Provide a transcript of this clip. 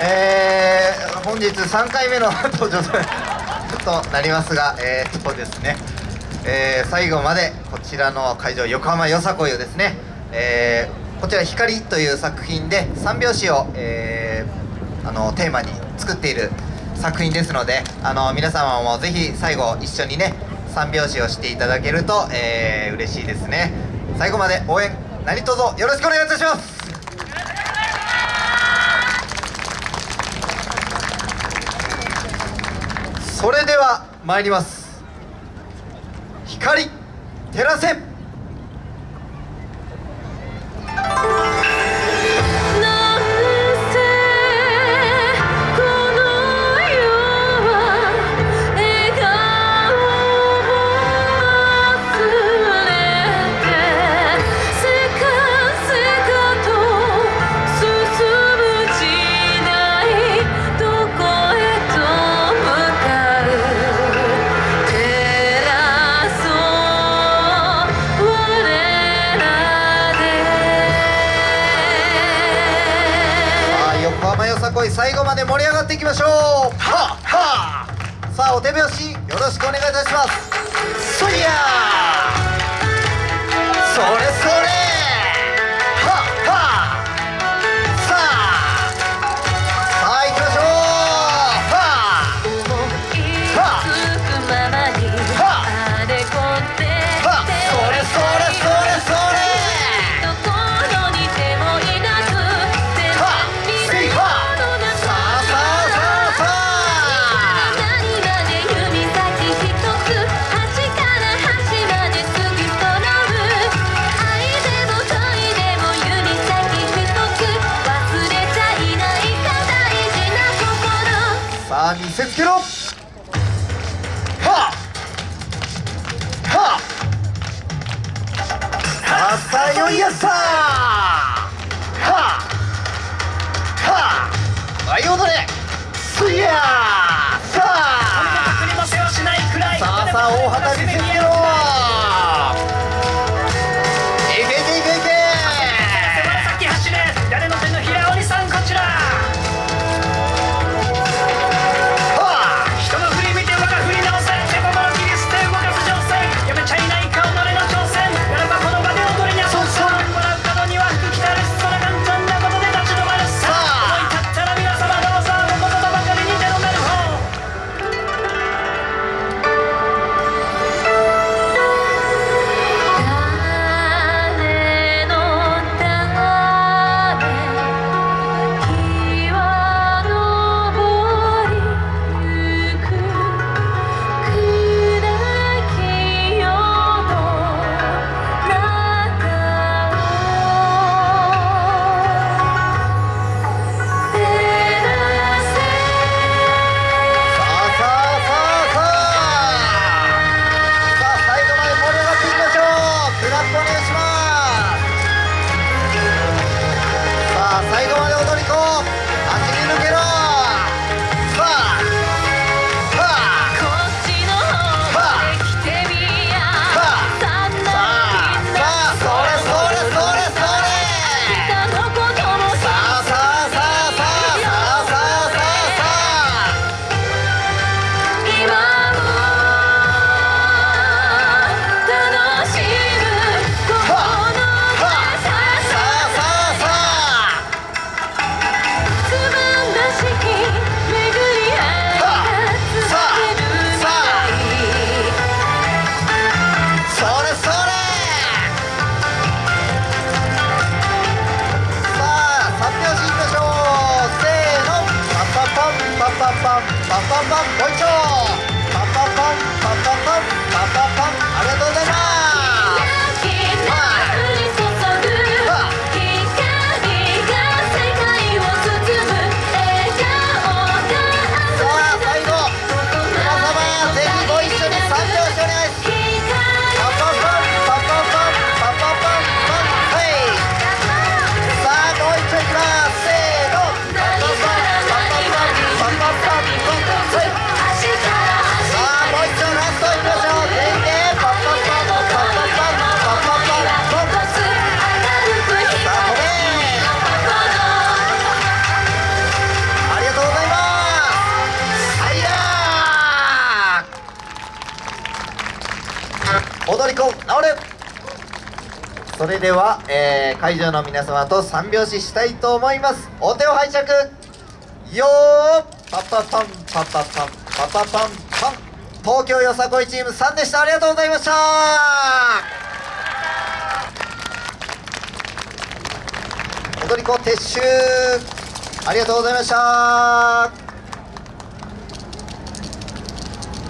えー、本日3回目の 登場となりますが、えー、とですね、えー、最後までこちらの会場横浜よさこいをですね、えー、こちら「光」という作品で三拍子を、えー、あのテーマに作っている作品ですのであの皆様もぜひ最後一緒にね三拍子をしていただけると、えー、嬉しいですね。最後まで応援何卒よろしくお願いいたしますそれでは参ります。光照らせ。最後まで盛り上がっていきましょう。ははさあお手拍子よろしくお願いいたします。そりゃせつけろ。ははあさよいやさはははい踊れすや踊り子直れ。それでは、えー会場の皆様と三拍子したいと思います。お手を拝借。よー。パパパン。パパパン。パパパン。パン東京よさこいチーム3でした。ありがとうございました。踊り子撤収。ありがとうございました。